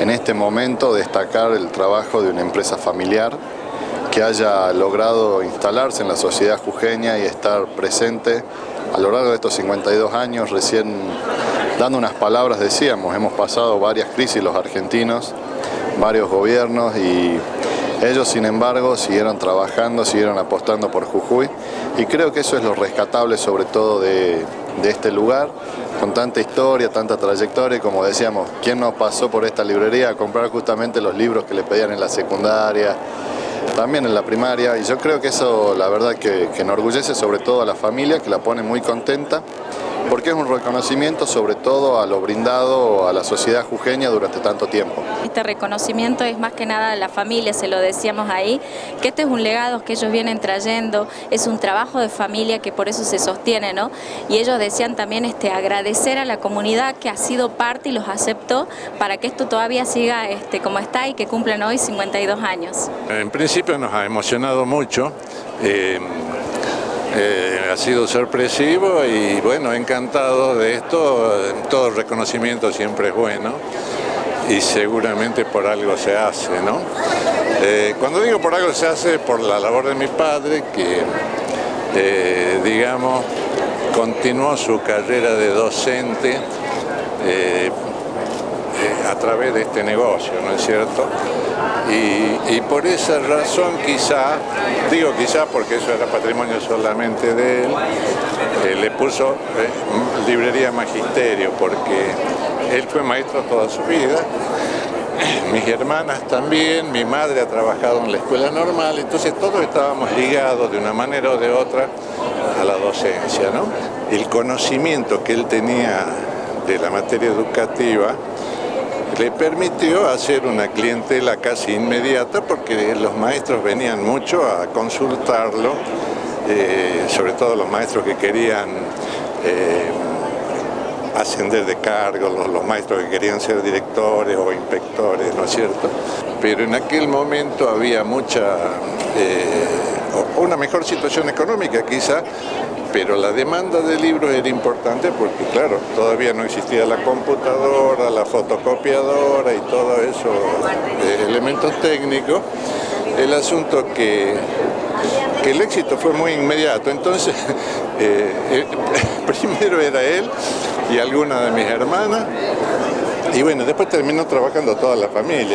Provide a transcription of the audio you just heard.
en este momento destacar el trabajo de una empresa familiar que haya logrado instalarse en la sociedad jujeña y estar presente a lo largo de estos 52 años, recién dando unas palabras decíamos, hemos pasado varias crisis los argentinos, varios gobiernos y ellos, sin embargo, siguieron trabajando, siguieron apostando por Jujuy y creo que eso es lo rescatable sobre todo de, este lugar, con tanta historia, tanta trayectoria como decíamos, ¿quién no pasó por esta librería a comprar justamente los libros que le pedían en la secundaria, también en la primaria y yo creo que eso la verdad que, que enorgullece sobre todo a la familia, que la pone muy contenta porque es un reconocimiento sobre todo a lo brindado a la sociedad jujeña durante tanto tiempo. Este reconocimiento es más que nada a la familia, se lo decíamos ahí, que este es un legado que ellos vienen trayendo, es un trabajo de familia que por eso se sostiene, ¿no? Y ellos decían también este, agradecer a la comunidad que ha sido parte y los aceptó para que esto todavía siga este, como está y que cumplan hoy 52 años. En principio nos ha emocionado mucho. Eh, eh, ha sido sorpresivo y bueno, encantado de esto, todo reconocimiento siempre es bueno y seguramente por algo se hace, ¿no? Eh, cuando digo por algo se hace, por la labor de mi padre, que, eh, digamos, continuó su carrera de docente a través de este negocio, ¿no es cierto? Y, por esa razón quizá, digo quizá porque eso era patrimonio solamente de él, eh, le puso eh, librería magisterio porque él fue maestro toda su vida, mis hermanas también, mi madre ha trabajado en la escuela normal, entonces todos estábamos ligados de una manera o de otra a la docencia. ¿no? El conocimiento que él tenía de la materia educativa le permitió hacer una clientela casi inmediata porque los maestros venían mucho a consultarlo, eh, sobre todo los maestros que querían eh, ascender de cargo, los, maestros que querían ser directores o inspectores, ¿no es cierto? Pero en aquel momento había mucha, eh, una mejor situación económica quizá, pero la demanda de libros era importante porque, claro, todavía no existía la computadora, la fotocopiadora y todo eso, de elementos técnicos. El asunto que, que el éxito fue muy inmediato, entonces eh, eh, primero era él y alguna de mis hermanas, y bueno, después terminó trabajando toda la familia.